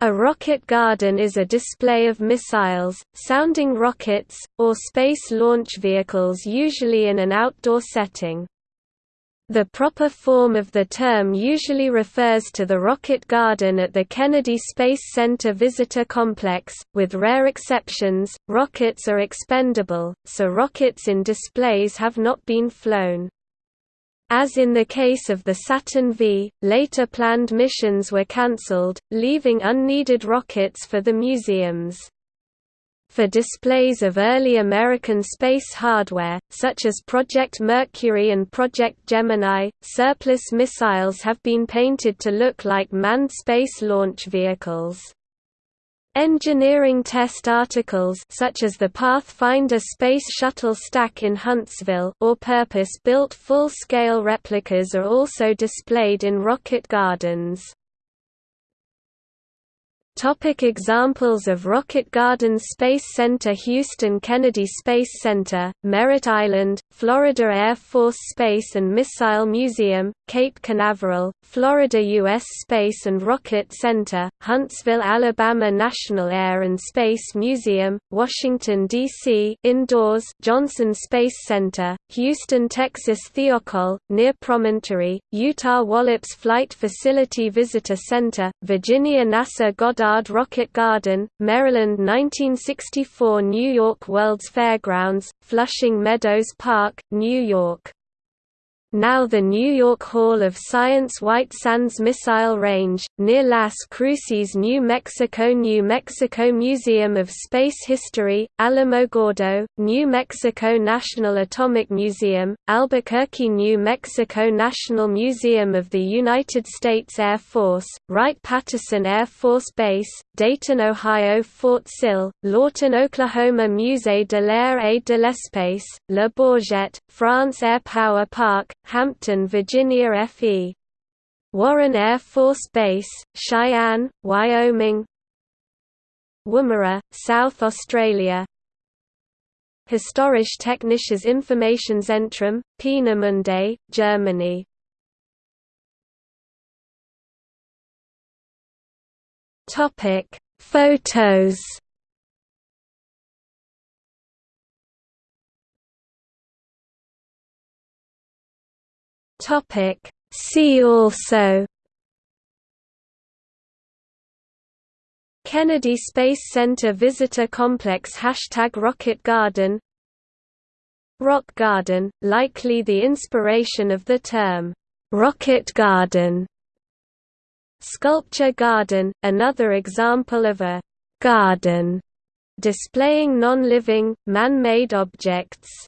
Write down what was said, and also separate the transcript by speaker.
Speaker 1: A rocket garden is a display of missiles, sounding rockets, or space launch vehicles usually in an outdoor setting. The proper form of the term usually refers to the rocket garden at the Kennedy Space Center Visitor Complex, with rare exceptions, rockets are expendable, so rockets in displays have not been flown. As in the case of the Saturn V, later planned missions were cancelled, leaving unneeded rockets for the museums. For displays of early American space hardware, such as Project Mercury and Project Gemini, surplus missiles have been painted to look like manned space launch vehicles. Engineering test articles such as the Pathfinder Space Shuttle stack in Huntsville or purpose-built full-scale replicas are also displayed in rocket gardens. Topic examples of Rocket Garden Space Center Houston Kennedy Space Center, Merritt Island, Florida Air Force Space and Missile Museum, Cape Canaveral, Florida U.S. Space and Rocket Center, Huntsville, Alabama National Air and Space Museum, Washington, D.C. Indoors Johnson Space Center, Houston, Texas Thiokol, near Promontory, Utah Wallops Flight Facility Visitor Center, Virginia NASA Goddard Goddard Rocket Garden, Maryland 1964 New York World's Fairgrounds, Flushing Meadows Park, New York now the New York Hall of Science White Sands Missile Range, near Las Cruces New Mexico New Mexico Museum of Space History, Alamogordo, New Mexico National Atomic Museum, Albuquerque New Mexico National Museum of the United States Air Force, Wright-Patterson Air Force Base, Dayton, Ohio Fort Sill, Lawton, Oklahoma Musée de l'Air et de l'Espace, Le Bourget, France Air Power Park, Hampton, Virginia FE. Warren Air Force Base, Cheyenne, Wyoming. Woomera, South Australia. Historische Technisches Informationszentrum, Peenemünde, Germany. Topic: Photos Topic. See also. Kennedy Space Center Visitor Complex Hashtag Rocket Garden. Rock Garden, likely the inspiration of the term, "'Rocket Garden' Sculpture Garden, another example of a «garden» displaying non-living, man-made objects.